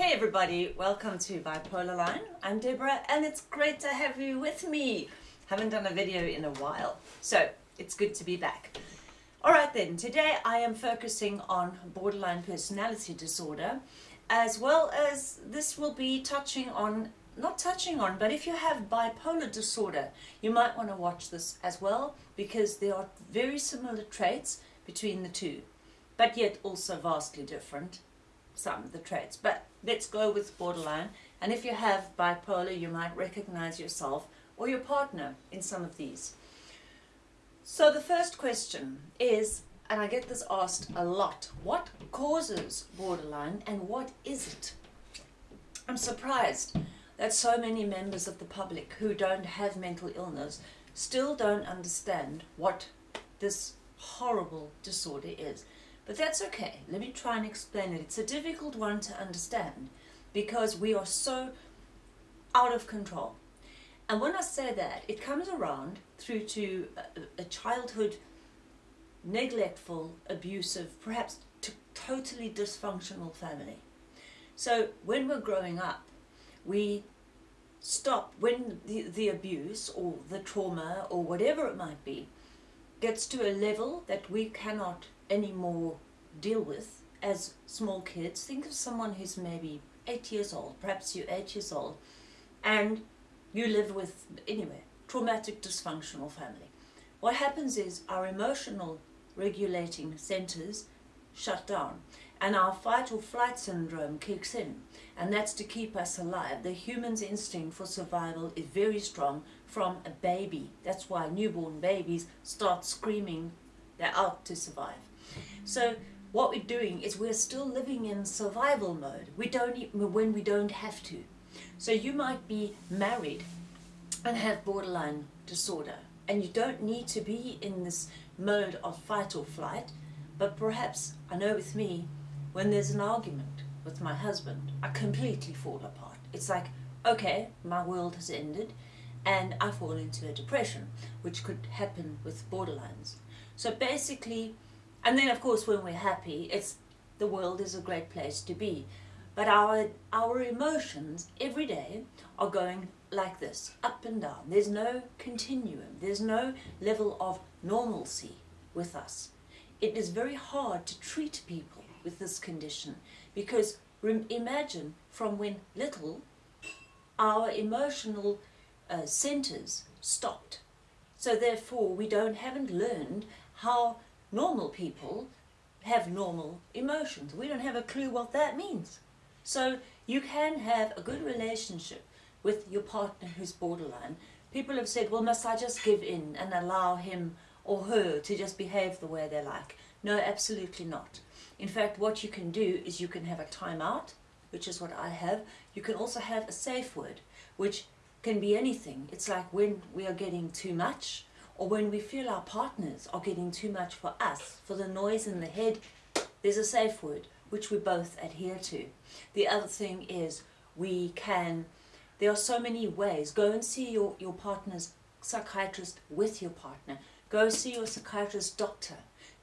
Hey everybody, welcome to Bipolar Line. I'm Deborah and it's great to have you with me. Haven't done a video in a while, so it's good to be back. Alright then, today I am focusing on borderline personality disorder as well as this will be touching on, not touching on, but if you have bipolar disorder, you might want to watch this as well because there are very similar traits between the two, but yet also vastly different some of the traits. But let's go with borderline. And if you have bipolar, you might recognize yourself or your partner in some of these. So the first question is, and I get this asked a lot, what causes borderline and what is it? I'm surprised that so many members of the public who don't have mental illness still don't understand what this horrible disorder is. But that's okay. Let me try and explain it. It's a difficult one to understand because we are so out of control. And when I say that, it comes around through to a, a childhood neglectful, abusive, perhaps totally dysfunctional family. So when we're growing up, we stop when the, the abuse or the trauma or whatever it might be gets to a level that we cannot anymore deal with as small kids. Think of someone who's maybe eight years old, perhaps you're eight years old, and you live with, anyway, traumatic dysfunctional family. What happens is our emotional regulating centers shut down and our fight or flight syndrome kicks in and that's to keep us alive. The human's instinct for survival is very strong from a baby. That's why newborn babies start screaming they're out to survive. So what we're doing is we're still living in survival mode. We don't even, when we don't have to. So you might be married and have borderline disorder and you don't need to be in this mode of fight or flight but perhaps, I know with me, when there's an argument with my husband, I completely fall apart. It's like, okay, my world has ended and I fall into a depression, which could happen with borderlines. So basically, and then of course when we're happy, it's the world is a great place to be. But our, our emotions every day are going like this, up and down. There's no continuum. There's no level of normalcy with us. It is very hard to treat people with this condition because imagine from when little our emotional uh, centers stopped. So therefore we don't haven't learned how normal people have normal emotions. We don't have a clue what that means. So you can have a good relationship with your partner who's borderline. People have said, well, must I just give in and allow him or her to just behave the way they like? No, absolutely not. In fact, what you can do is you can have a timeout, which is what I have. You can also have a safe word, which can be anything. It's like when we are getting too much, or when we feel our partners are getting too much for us, for the noise in the head, there's a safe word which we both adhere to. The other thing is we can, there are so many ways, go and see your, your partner's psychiatrist with your partner, go see your psychiatrist doctor,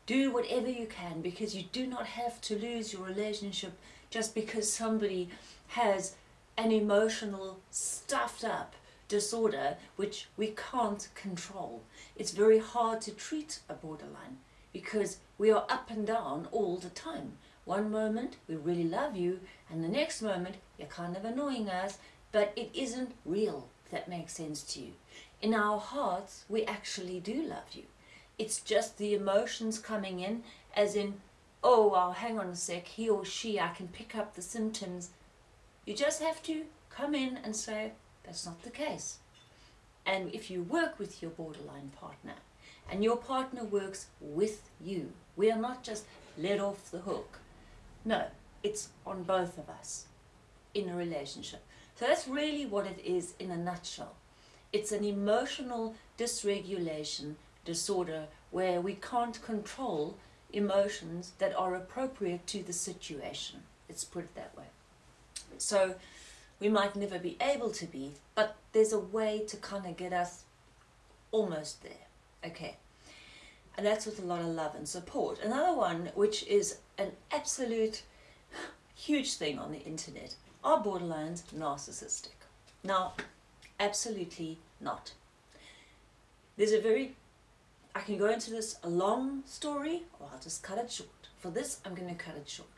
do whatever you can because you do not have to lose your relationship just because somebody has an emotional stuffed up disorder which we can't control. It's very hard to treat a borderline because we are up and down all the time. One moment we really love you and the next moment you're kind of annoying us but it isn't real if that makes sense to you. In our hearts we actually do love you. It's just the emotions coming in as in oh well hang on a sec he or she I can pick up the symptoms. You just have to come in and say that's not the case. And if you work with your borderline partner, and your partner works with you, we are not just let off the hook. No, it's on both of us in a relationship. So that's really what it is in a nutshell. It's an emotional dysregulation disorder where we can't control emotions that are appropriate to the situation. Let's put it that way. So we might never be able to be, but there's a way to kind of get us almost there. Okay. And that's with a lot of love and support. Another one, which is an absolute huge thing on the internet. Are borderlines narcissistic? Now, absolutely not. There's a very, I can go into this a long story or I'll just cut it short. For this, I'm going to cut it short.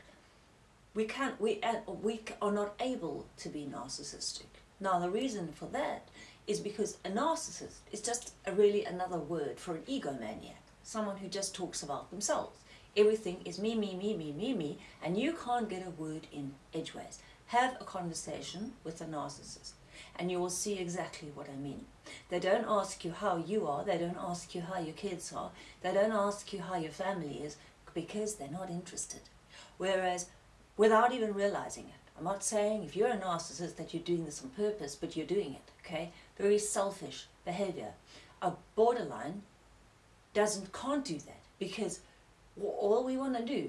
We can't, we, uh, we are not able to be narcissistic. Now, the reason for that is because a narcissist is just a really another word for an egomaniac, someone who just talks about themselves. Everything is me, me, me, me, me, me, and you can't get a word in edgeways. Have a conversation with a narcissist and you will see exactly what I mean. They don't ask you how you are, they don't ask you how your kids are, they don't ask you how your family is because they're not interested. Whereas, without even realizing it, I'm not saying if you're a narcissist that you're doing this on purpose, but you're doing it, okay? Very selfish behavior. A borderline doesn't, can't do that because all we want to do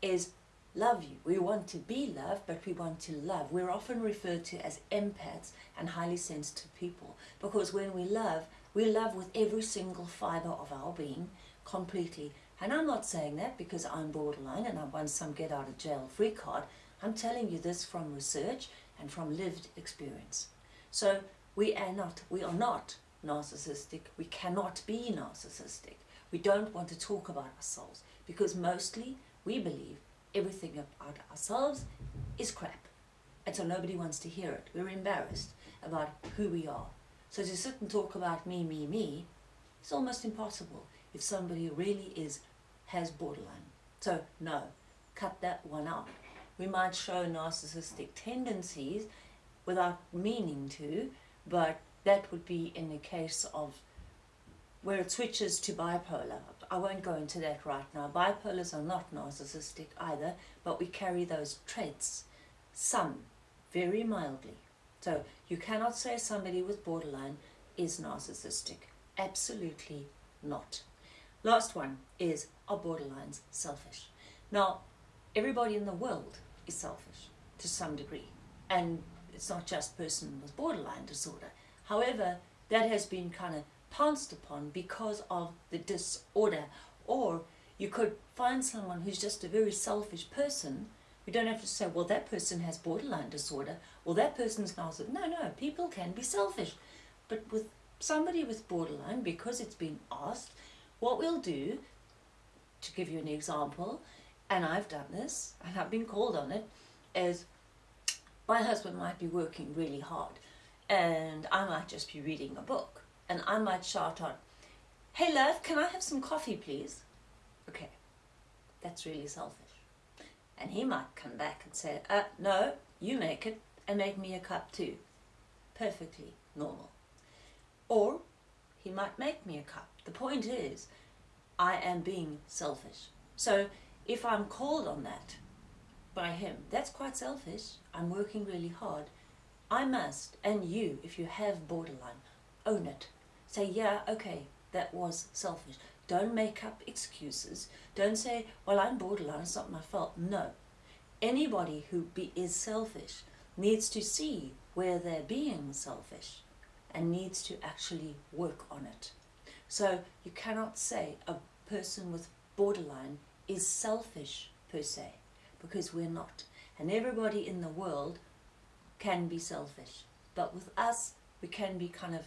is love you. We want to be loved, but we want to love. We're often referred to as empaths and highly sensitive people because when we love, we love with every single fiber of our being completely. And I'm not saying that because I'm borderline and I want some get out of jail free card. I'm telling you this from research and from lived experience. So we are not, we are not narcissistic. We cannot be narcissistic. We don't want to talk about ourselves because mostly we believe everything about ourselves is crap. And so nobody wants to hear it. We're embarrassed about who we are. So to sit and talk about me, me, me, it's almost impossible if somebody really is, has borderline. So no, cut that one out. We might show narcissistic tendencies without meaning to, but that would be in the case of where it switches to bipolar. I won't go into that right now. Bipolars are not narcissistic either, but we carry those traits, some, very mildly. So you cannot say somebody with borderline is narcissistic. Absolutely not. Last one is, are borderlines selfish? Now, everybody in the world is selfish to some degree. And it's not just person with borderline disorder. However, that has been kind of pounced upon because of the disorder. Or you could find someone who's just a very selfish person. We don't have to say, well, that person has borderline disorder, well, that person's now said, no, no, people can be selfish. But with somebody with borderline, because it's been asked, what we'll do, to give you an example, and I've done this, and I've been called on it, is my husband might be working really hard, and I might just be reading a book and I might shout out, hey love, can I have some coffee please? Okay, that's really selfish. And he might come back and say, uh, no, you make it and make me a cup too. Perfectly normal. Or he might make me a cup. The point is, I am being selfish. So if I'm called on that by him, that's quite selfish. I'm working really hard. I must, and you, if you have borderline, own it. Say, yeah, okay, that was selfish. Don't make up excuses. Don't say, well, I'm borderline, it's not my fault. No. Anybody who be, is selfish needs to see where they're being selfish and needs to actually work on it. So you cannot say a person with borderline is selfish per se, because we're not. And everybody in the world can be selfish. But with us, we can be kind of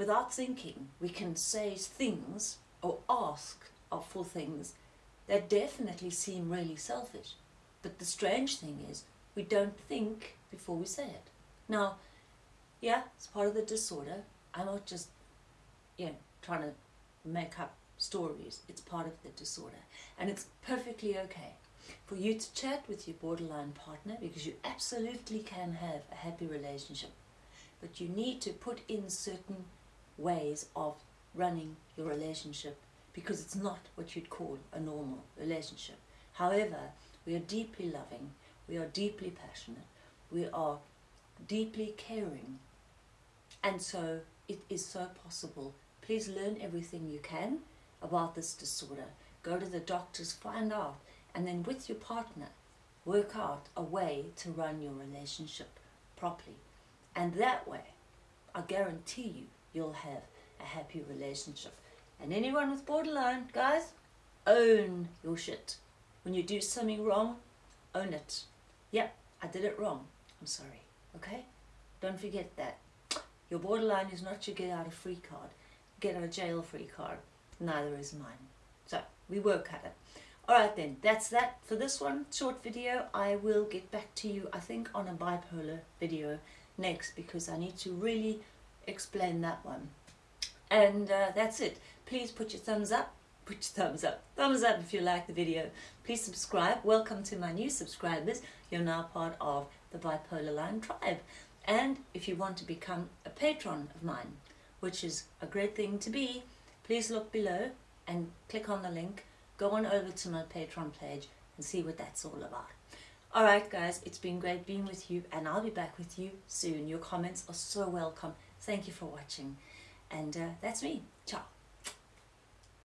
without thinking, we can say things or ask for things that definitely seem really selfish. But the strange thing is, we don't think before we say it. Now, yeah, it's part of the disorder. I'm not just, you know, trying to make up stories. It's part of the disorder. And it's perfectly okay for you to chat with your borderline partner because you absolutely can have a happy relationship. But you need to put in certain ways of running your relationship because it's not what you'd call a normal relationship. However, we are deeply loving, we are deeply passionate, we are deeply caring. And so it is so possible. Please learn everything you can about this disorder. Go to the doctors, find out, and then with your partner, work out a way to run your relationship properly. And that way, I guarantee you, you'll have a happy relationship. And anyone with borderline, guys, own your shit. When you do something wrong, own it. Yep, I did it wrong. I'm sorry. Okay? Don't forget that. Your borderline is not your get out of free card, get out of jail free card. Neither is mine. So we work at it. Alright then, that's that for this one, short video. I will get back to you, I think, on a bipolar video next because I need to really explain that one. And uh, that's it. Please put your thumbs up. Put your thumbs up. Thumbs up if you like the video. Please subscribe. Welcome to my new subscribers. You're now part of the Bipolar Line tribe. And if you want to become a patron of mine, which is a great thing to be, please look below and click on the link. Go on over to my Patreon page and see what that's all about. Alright guys, it's been great being with you and I'll be back with you soon. Your comments are so welcome. Thank you for watching. And uh, that's me. Ciao.